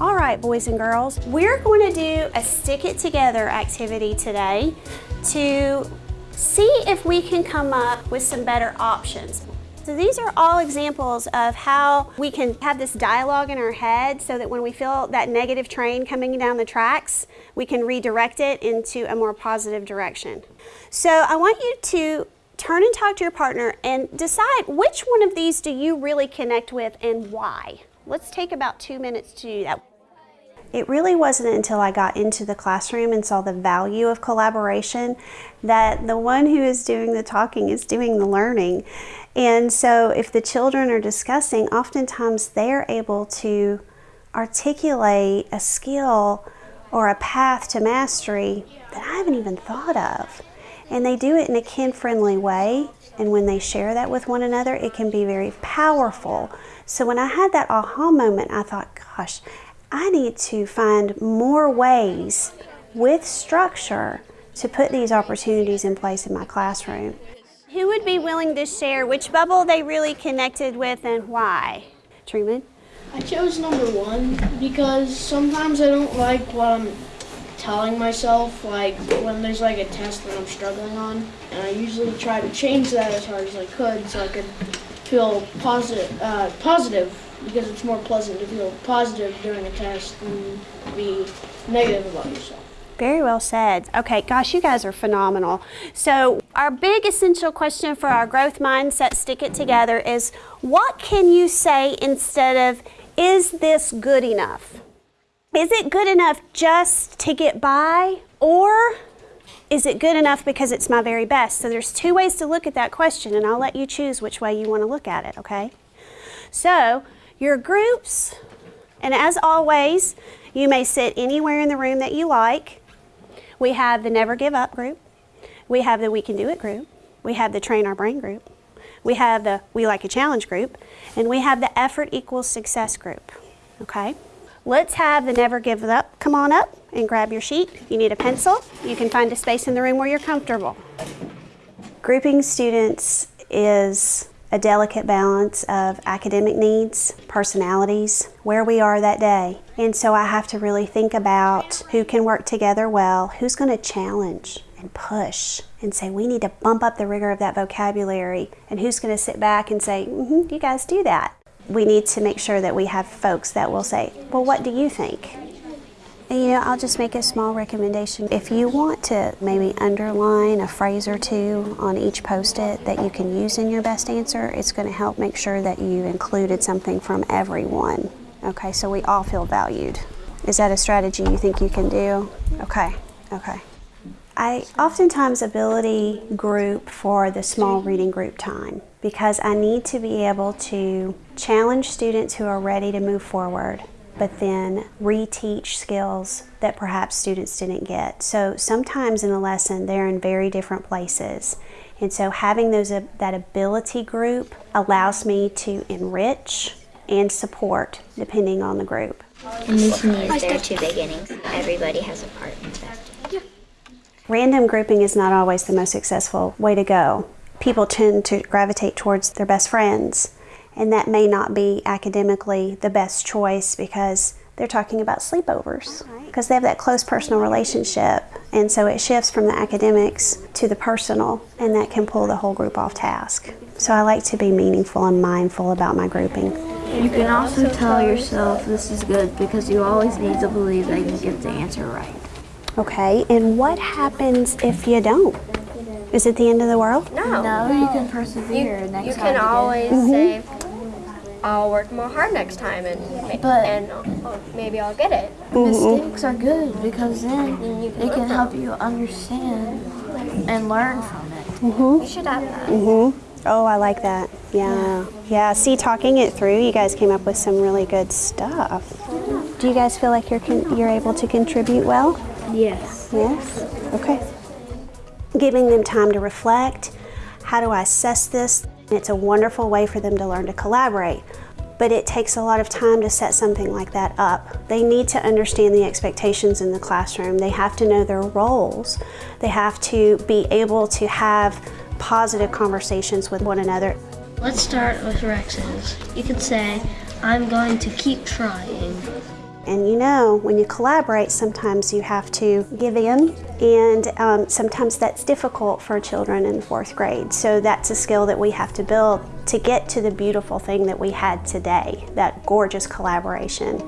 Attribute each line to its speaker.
Speaker 1: All right, boys and girls, we're going to do a stick it together activity today to see if we can come up with some better options. So these are all examples of how we can have this dialogue in our head so that when we feel that negative train coming down the tracks, we can redirect it into a more positive direction. So I want you to turn and talk to your partner and decide which one of these do you really connect with and why. Let's take about two minutes to do that. It really wasn't until I got into the classroom and saw the value of collaboration that the one who is doing the talking is doing the learning. And so if the children are discussing, oftentimes they're able to articulate a skill or a path to mastery that I haven't even thought of. And they do it in a kin-friendly way. And when they share that with one another, it can be very powerful. So when I had that aha moment, I thought, gosh, I need to find more ways with structure to put these opportunities in place in my classroom. Who would be willing to share which bubble they really connected with and why? Truman?
Speaker 2: I chose number one because sometimes I don't like what I'm telling myself, like when there's like a test that I'm struggling on, and I usually try to change that as hard as I could so I could feel positive, uh, positive because it's more pleasant to feel positive during a test than be negative about yourself.
Speaker 1: Very well said. Okay, gosh, you guys are phenomenal. So our big essential question for our growth mindset stick it together is what can you say instead of is this good enough? Is it good enough just to get by or is it good enough because it's my very best? So there's two ways to look at that question and I'll let you choose which way you want to look at it, okay? So your groups, and as always, you may sit anywhere in the room that you like. We have the Never Give Up group. We have the We Can Do It group. We have the Train Our Brain group. We have the We Like a Challenge group. And we have the Effort Equals Success group. Okay? Let's have the Never Give Up come on up and grab your sheet. You need a pencil, you can find a space in the room where you're comfortable. Grouping students is a delicate balance of academic needs, personalities, where we are that day. And so I have to really think about who can work together well, who's going to challenge and push and say, we need to bump up the rigor of that vocabulary, and who's going to sit back and say, mm -hmm, you guys do that. We need to make sure that we have folks that will say, well, what do you think? You know, I'll just make a small recommendation. If you want to maybe underline a phrase or two on each post-it that you can use in your best answer, it's going to help make sure that you included something from everyone. Okay, so we all feel valued. Is that a strategy you think you can do? Okay, okay. I oftentimes ability group for the small reading group time because I need to be able to challenge students who are ready to move forward but then reteach skills that perhaps students didn't get. So sometimes in a lesson they're in very different places. And so having those uh, that ability group allows me to enrich and support depending on the group.
Speaker 3: And this means there are two beginnings. Everybody has a part in that. Yeah.
Speaker 1: Random grouping is not always the most successful way to go. People tend to gravitate towards their best friends and that may not be academically the best choice because they're talking about sleepovers because they have that close personal relationship and so it shifts from the academics to the personal and that can pull the whole group off task. So I like to be meaningful and mindful about my grouping.
Speaker 4: You can also tell yourself this is good because you always need to believe that you get the answer right.
Speaker 1: Okay, and what happens if you don't? Is it the end of the world?
Speaker 4: No. No, you can persevere
Speaker 5: you,
Speaker 4: next
Speaker 5: you
Speaker 4: time.
Speaker 5: You can always mm -hmm. say, I'll work more hard next time and but and maybe I'll get it.
Speaker 4: Mistakes are good because then they can help you understand and learn from it.
Speaker 1: Mm -hmm.
Speaker 5: You should have that.
Speaker 1: Mm -hmm. Oh, I like that. Yeah. Yeah, see, talking it through, you guys came up with some really good stuff. Do you guys feel like you're, you're able to contribute well?
Speaker 4: Yes.
Speaker 1: Yes? Okay. Giving them time to reflect. How do I assess this? It's a wonderful way for them to learn to collaborate, but it takes a lot of time to set something like that up. They need to understand the expectations in the classroom. They have to know their roles. They have to be able to have positive conversations with one another.
Speaker 2: Let's start with Rex's. You could say, I'm going to keep trying.
Speaker 1: And you know, when you collaborate, sometimes you have to give in, and um, sometimes that's difficult for children in fourth grade. So that's a skill that we have to build to get to the beautiful thing that we had today that gorgeous collaboration.